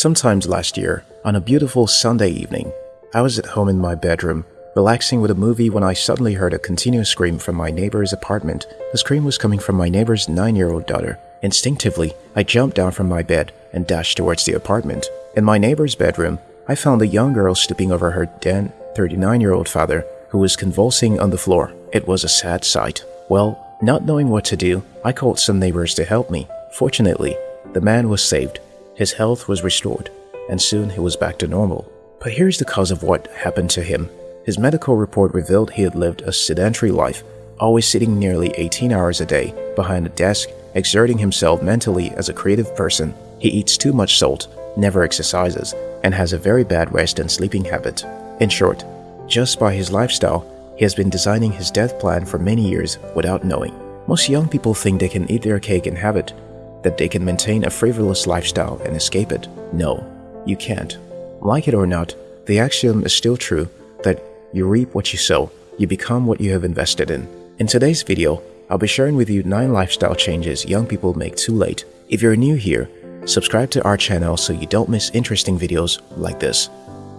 Sometimes last year, on a beautiful Sunday evening, I was at home in my bedroom, relaxing with a movie when I suddenly heard a continuous scream from my neighbor's apartment. The scream was coming from my neighbor's nine-year-old daughter. Instinctively, I jumped down from my bed and dashed towards the apartment. In my neighbor's bedroom, I found a young girl stooping over her then 39-year-old father, who was convulsing on the floor. It was a sad sight. Well, not knowing what to do, I called some neighbors to help me. Fortunately, the man was saved. His health was restored, and soon he was back to normal. But here's the cause of what happened to him. His medical report revealed he had lived a sedentary life, always sitting nearly 18 hours a day behind a desk, exerting himself mentally as a creative person. He eats too much salt, never exercises, and has a very bad rest and sleeping habit. In short, just by his lifestyle, he has been designing his death plan for many years without knowing. Most young people think they can eat their cake and have it, that they can maintain a frivolous lifestyle and escape it. No, you can't. Like it or not, the axiom is still true that you reap what you sow, you become what you have invested in. In today's video, I'll be sharing with you 9 lifestyle changes young people make too late. If you're new here, subscribe to our channel so you don't miss interesting videos like this.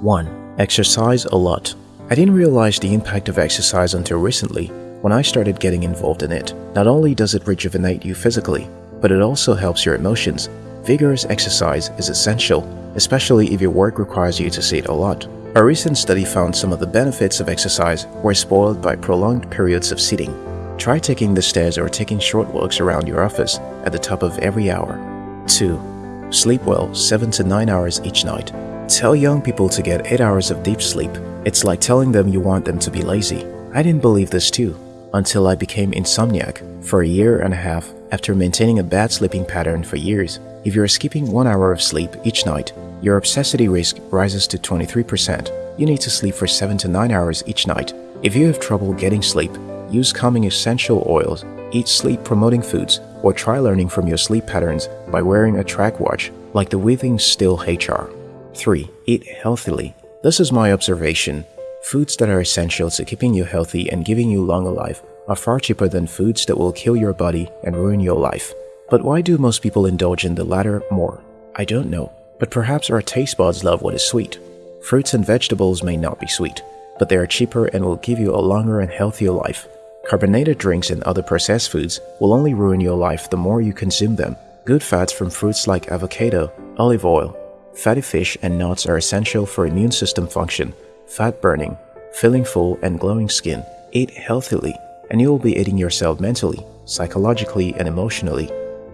1. Exercise a lot. I didn't realize the impact of exercise until recently when I started getting involved in it. Not only does it rejuvenate you physically, but it also helps your emotions. Vigorous exercise is essential, especially if your work requires you to sit a lot. A recent study found some of the benefits of exercise were spoiled by prolonged periods of sitting. Try taking the stairs or taking short walks around your office at the top of every hour. 2. Sleep well 7 to 9 hours each night. Tell young people to get 8 hours of deep sleep. It's like telling them you want them to be lazy. I didn't believe this too, until I became insomniac. For a year and a half, after maintaining a bad sleeping pattern for years, if you're skipping one hour of sleep each night, your obesity risk rises to 23%. You need to sleep for 7 to 9 hours each night. If you have trouble getting sleep, use calming essential oils, eat sleep-promoting foods, or try learning from your sleep patterns by wearing a track watch like the Withings Steel HR. 3. Eat healthily. This is my observation. Foods that are essential to keeping you healthy and giving you longer life are far cheaper than foods that will kill your body and ruin your life. But why do most people indulge in the latter more? I don't know, but perhaps our taste buds love what is sweet. Fruits and vegetables may not be sweet, but they are cheaper and will give you a longer and healthier life. Carbonated drinks and other processed foods will only ruin your life the more you consume them. Good fats from fruits like avocado, olive oil, fatty fish and nuts are essential for immune system function, fat burning, feeling full and glowing skin. Eat healthily and you will be eating yourself mentally, psychologically, and emotionally.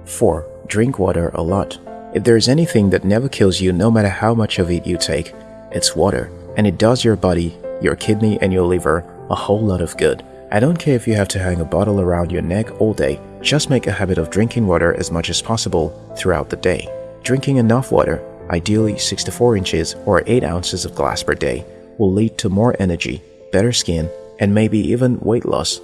4. Drink water a lot. If there is anything that never kills you no matter how much of it you take, it's water, and it does your body, your kidney, and your liver a whole lot of good. I don't care if you have to hang a bottle around your neck all day, just make a habit of drinking water as much as possible throughout the day. Drinking enough water, ideally 6 to 4 inches or 8 ounces of glass per day, will lead to more energy, better skin, and maybe even weight loss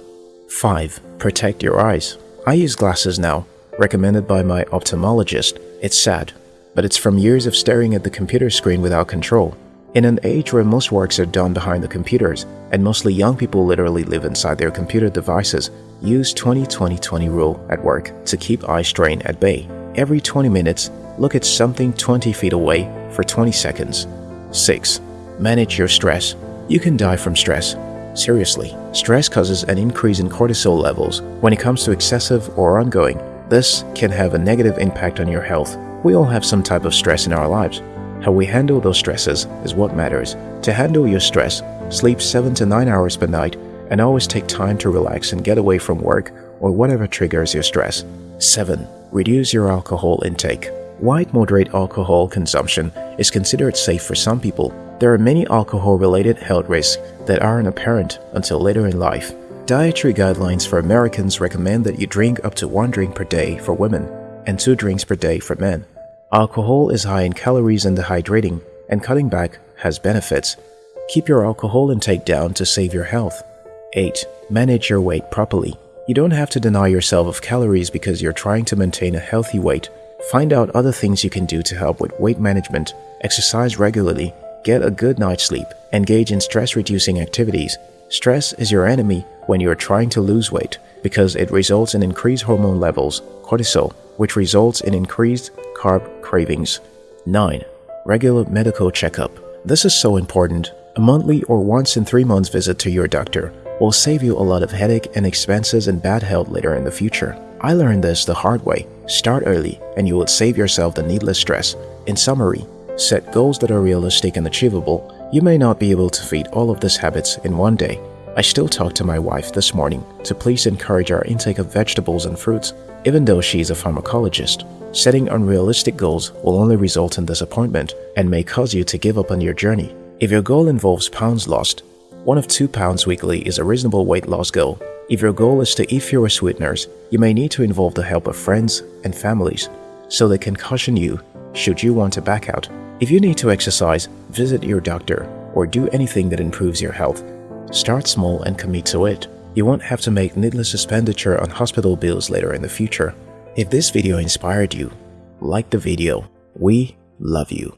5. Protect your eyes. I use glasses now, recommended by my ophthalmologist. It's sad, but it's from years of staring at the computer screen without control. In an age where most works are done behind the computers, and mostly young people literally live inside their computer devices, use 20-20-20 rule at work to keep eye strain at bay. Every 20 minutes, look at something 20 feet away for 20 seconds. 6. Manage your stress. You can die from stress, Seriously, stress causes an increase in cortisol levels. When it comes to excessive or ongoing, this can have a negative impact on your health. We all have some type of stress in our lives. How we handle those stresses is what matters. To handle your stress, sleep 7 to 9 hours per night and always take time to relax and get away from work or whatever triggers your stress. 7. Reduce your alcohol intake. Wide moderate alcohol consumption is considered safe for some people there are many alcohol-related health risks that aren't apparent until later in life. Dietary guidelines for Americans recommend that you drink up to one drink per day for women and two drinks per day for men. Alcohol is high in calories and dehydrating, and cutting back has benefits. Keep your alcohol intake down to save your health. 8. Manage your weight properly. You don't have to deny yourself of calories because you're trying to maintain a healthy weight. Find out other things you can do to help with weight management, exercise regularly, Get a good night's sleep. Engage in stress-reducing activities. Stress is your enemy when you are trying to lose weight because it results in increased hormone levels, cortisol, which results in increased carb cravings. 9. regular medical checkup. This is so important. A monthly or once in three months visit to your doctor will save you a lot of headache and expenses and bad health later in the future. I learned this the hard way. Start early and you will save yourself the needless stress. In summary, set goals that are realistic and achievable. You may not be able to feed all of these habits in one day. I still talked to my wife this morning to please encourage our intake of vegetables and fruits, even though she is a pharmacologist. Setting unrealistic goals will only result in disappointment and may cause you to give up on your journey. If your goal involves pounds lost, one of two pounds weekly is a reasonable weight loss goal. If your goal is to eat fewer sweeteners, you may need to involve the help of friends and families so they can caution you should you want to back out. If you need to exercise, visit your doctor or do anything that improves your health. Start small and commit to it. You won't have to make needless expenditure on hospital bills later in the future. If this video inspired you, like the video. We love you.